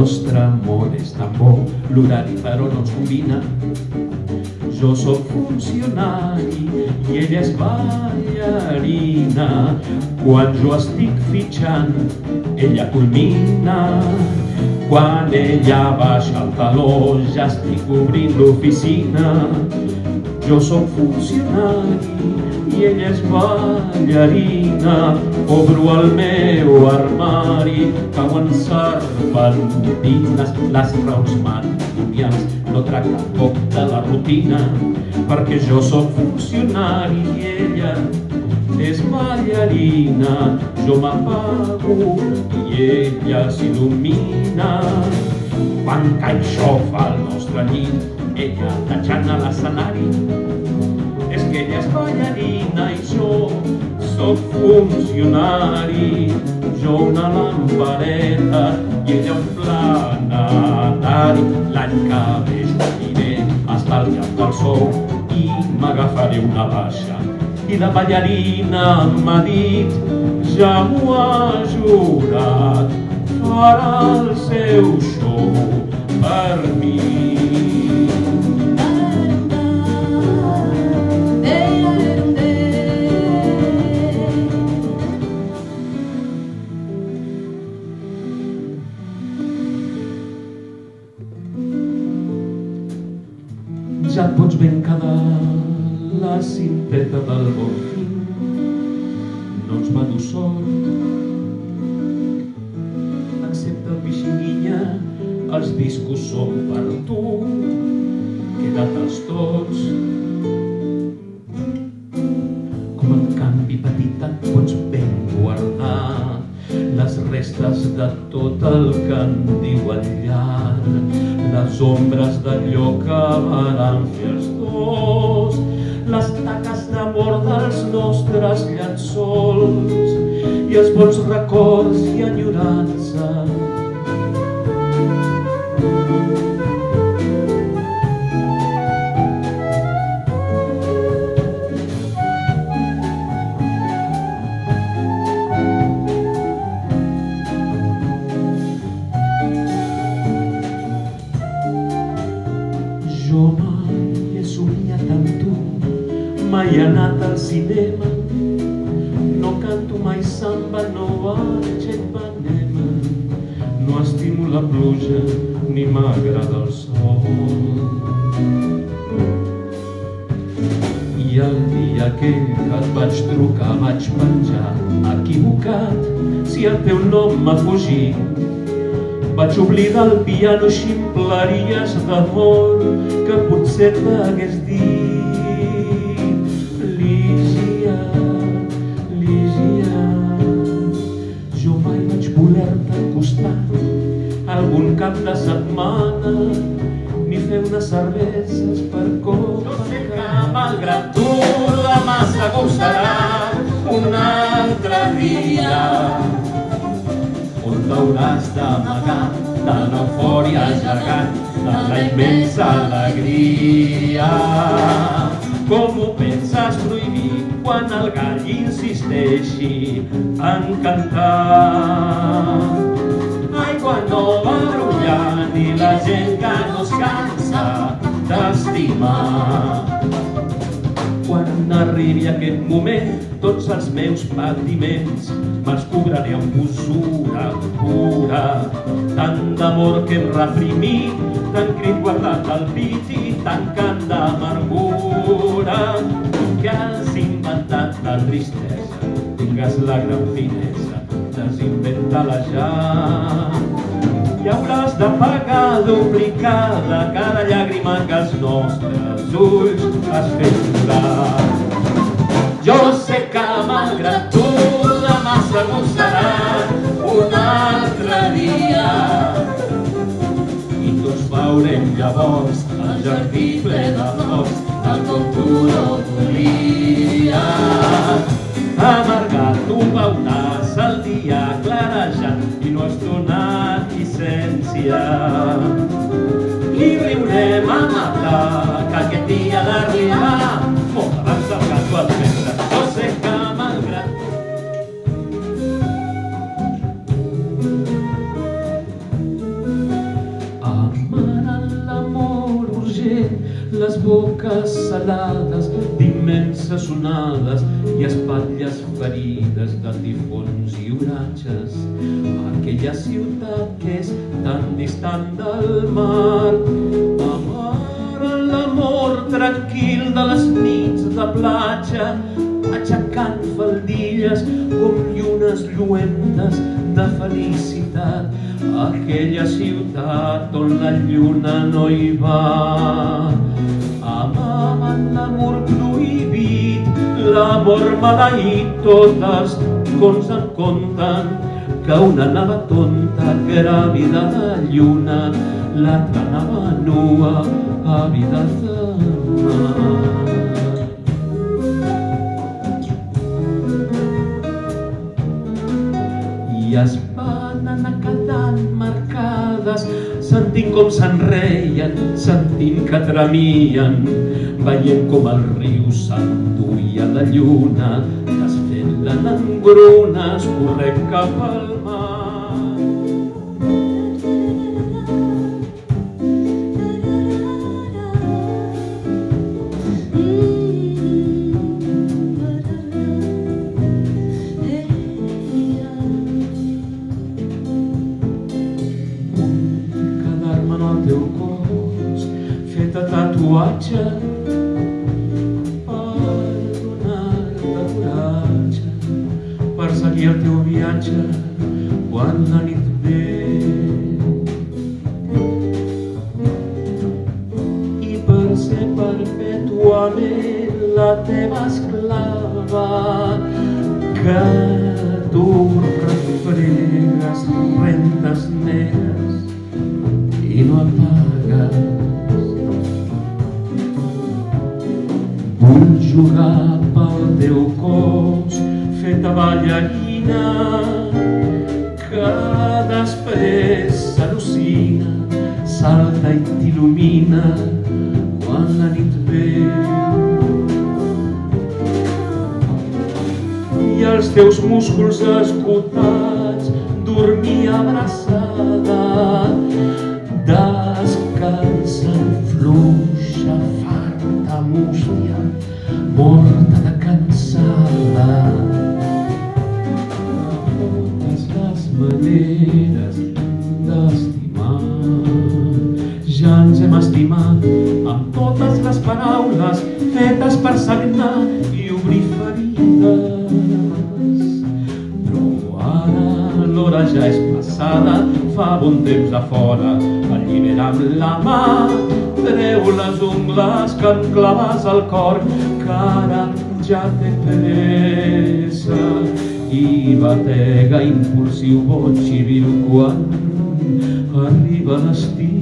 nostre amor és tan bo, l'horari però no ens combina. Jo sóc funcionari i ella és ballarina. Quan jo estic fitxant, ella culmina. Quan ella baixa el taló, ja estic obrint l'oficina. Jo sóc funcionari i ella és ballarina. Obro el meu armari, cauen serpentines, les raons matrimonials no tracten poc de la rutina, perquè jo sóc funcionari i ella és ballarina. Jo m'apago i ella s'il·lumina. Quan cai xofa al nostre llit, ella tachant a l'escenari, és que ella és ballarina i jo sóc funcionari. Jo una lampareta i ella un planetari. L'any que ve jo aniré estalviant del sou i m'agafaré una baixa. I la ballarina m'ha dit, ja m'ho ha jurat, farà el seu show per mi. Ens va dur sort. Accepta el pixinguilla, els discos són per tu. Queda't-els tots. Com en canvi petita pots ben guardar les restes de tot el que en diu el llarg, les ombres d'allò que varen fer els dos, les taques d'amor dels nostres llençols i els bons records i mai anat al cinema, no canto mai samba, no vaig a Ipanema, no estimo la pluja ni m'agrada el sol. I el dia que et vaig trucar vaig penjar equivocat si el teu nom m'ha fugit vaig oblidar el piano ximpleries d'amor que potser t'hagués dit. Cap de setmana ni fer unes cerveses per copa. Jo sé que malgrat tu demà segur serà un altre dia on t'hauràs d'amagar de l'eufòria gegant de la immensa alegria. Com ho penses prohibir quan el gall insisteixi en cantar? Quan no va brollant i la gent que no es cansa d'estimar. Quan arribi aquest moment, tots els meus patiments me'ls cobraré amb usura pura. Tant d'amor que hem reprimit, tant crit guardat al pit i tant cant d'amargura. Que has inventat la tristesa, tingues la gran finesa, desinventa-la ja. I hauràs de pagar duplicada cada llàgrima que els nostres ulls has fet plorar. Jo sé que malgrat tu demà segur serà un altre dia. I tots veurem llavors el jardí ple de flors, el com tu no volies. Libre urte mama la kalketia la ria les boques salades d'immenses onades i espatlles ferides de tifons i oratges. Aquella ciutat que és tan distant del mar. Amaren l'amor tranquil de les nits de platja, aixecant faldilles com llunes lluentes de felicitat. Aquella ciutat on la lluna no hi va. Amaven l'amor prohibit, l'amor maleït, totes cons en compten que una anava tonta, gràvida de lluna, l'altra anava nua, àvida de mar. I es van anar quedant marcades sentint com s'enreien, sentint que tremien, veient com el riu s'enduia la lluna, desfent-la en engrunes, corrent cap al mar. Tatuatge per donar-te coratge per seguir el teu viatge quan la nit ve i per ser perpetuament la teva esclava que tu refregues rentes negres i no apagues. Vull jugar pel teu cos feta ballarina que després s'al·lucina, salta i t'il·lumina quan la nit ve. i els teus músculs esgotats dormir abraçada descansant fluixa, mústia, morta de cansada. Totes les maneres d'estimar ja ens hem estimat amb totes les paraules fetes per sagnar i obrir fa bon temps a fora, allibera amb la mà, treu les ungles que em claves al cor, que ara ja té pressa i batega impulsiu, boig i vil quan arriba l'estiu.